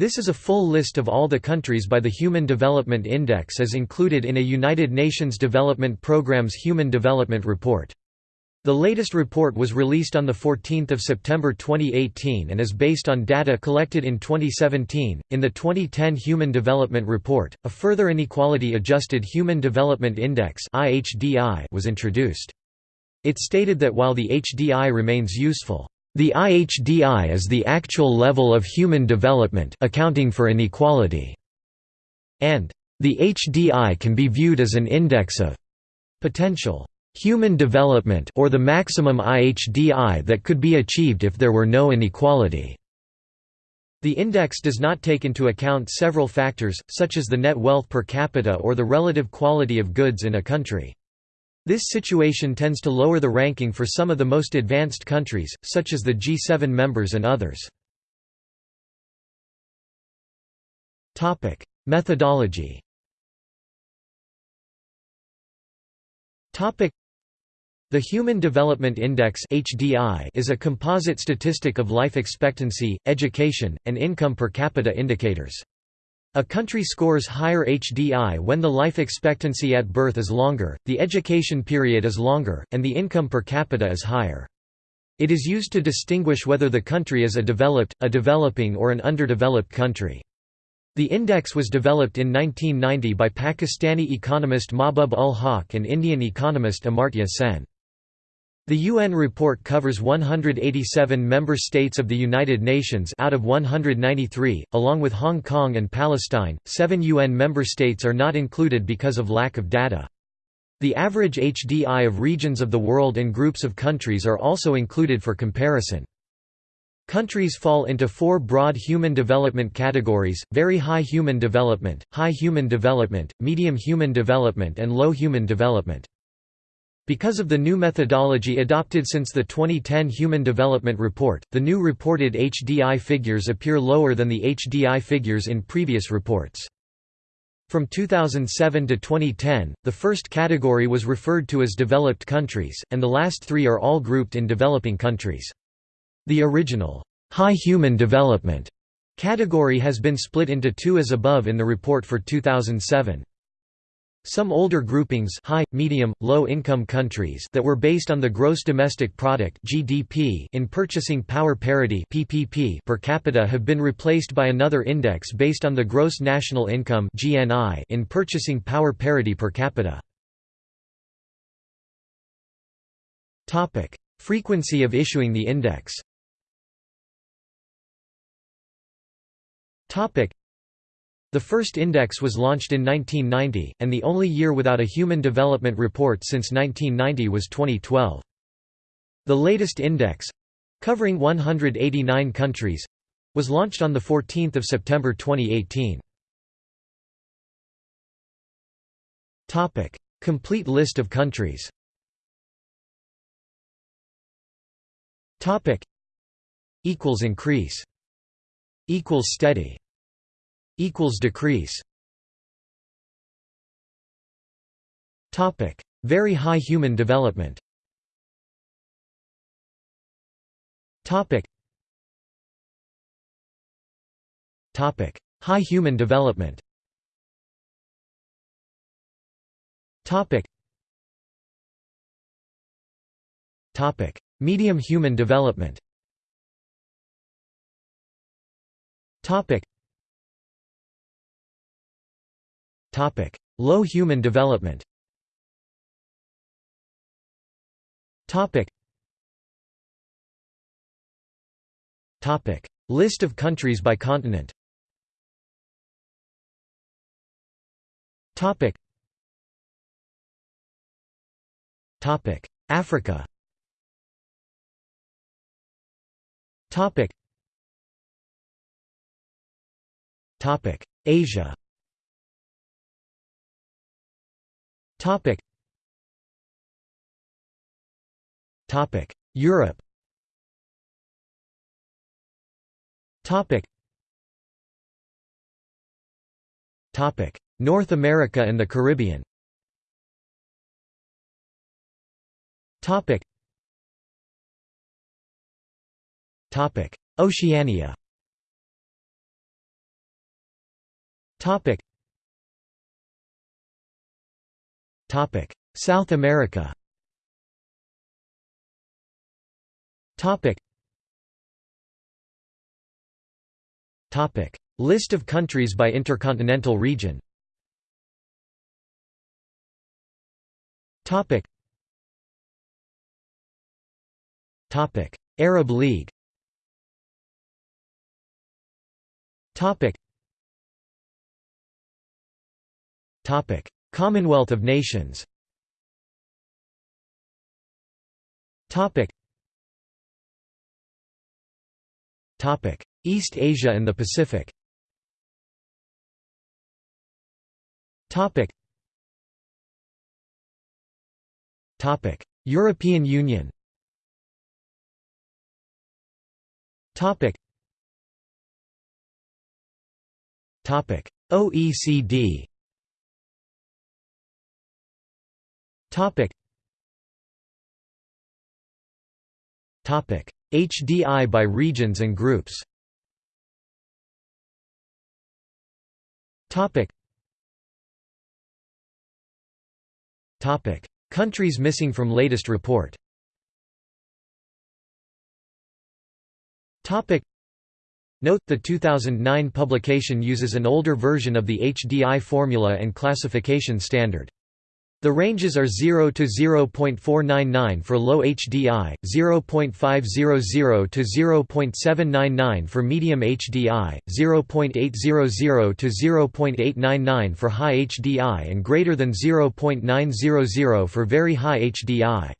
This is a full list of all the countries by the Human Development Index as included in a United Nations Development Programme's Human Development Report. The latest report was released on 14 September 2018 and is based on data collected in 2017. In the 2010 Human Development Report, a further inequality adjusted Human Development Index was introduced. It stated that while the HDI remains useful, the IHDI is the actual level of human development accounting for inequality, and the HDI can be viewed as an index of potential human development or the maximum IHDI that could be achieved if there were no inequality. The index does not take into account several factors, such as the net wealth per capita or the relative quality of goods in a country. This situation tends to lower the ranking for some of the most advanced countries, such as the G7 members and others. Methodology the Human Development Index is a composite statistic of life expectancy, education, and income per capita indicators. A country scores higher HDI when the life expectancy at birth is longer, the education period is longer, and the income per capita is higher. It is used to distinguish whether the country is a developed, a developing or an underdeveloped country. The index was developed in 1990 by Pakistani economist Mahbub ul Haq and Indian economist Amartya Sen. The UN report covers 187 member states of the United Nations out of 193, along with Hong Kong and Palestine. Seven UN member states are not included because of lack of data. The average HDI of regions of the world and groups of countries are also included for comparison. Countries fall into four broad human development categories, very high human development, high human development, medium human development and low human development. Because of the new methodology adopted since the 2010 Human Development Report, the new reported HDI figures appear lower than the HDI figures in previous reports. From 2007 to 2010, the first category was referred to as developed countries, and the last three are all grouped in developing countries. The original, high human development category has been split into two as above in the report for 2007. Some older groupings high, medium, low-income countries that were based on the gross domestic product (GDP) in purchasing power parity (PPP) per capita have been replaced by another index based on the gross national income (GNI) in purchasing power parity per capita. Topic: Frequency of issuing the index. Topic: the first index was launched in 1990, and the only year without a Human Development Report since 1990 was 2012. The latest index—covering 189 countries—was launched on 14 September 2018. Complete list of countries Equals Increase Equals Steady equals decrease. Topic. Very high human development. Topic. Topic. High human development. Topic. Topic. Medium human development. Topic Low human development. List of countries by continent. Africa. Asia. Topic. Topic. Europe. Topic. Topic. North America and the Caribbean. Topic. Topic. Oceania. Topic South America. List of countries by intercontinental region. Arab League. Topic Commonwealth of Nations. East Asia and the Pacific. European Union. OECD Topic. Topic. HDI by regions and groups. Topic. Topic. Countries missing from latest report. Topic. Note, the 2009 publication uses an older version of the HDI formula and classification standard. The ranges are 0 to 0.499 for low HDI, 0.500 to 0.799 for medium HDI, 0.800 to 0.899 for high HDI and greater than 0.900 for very high HDI.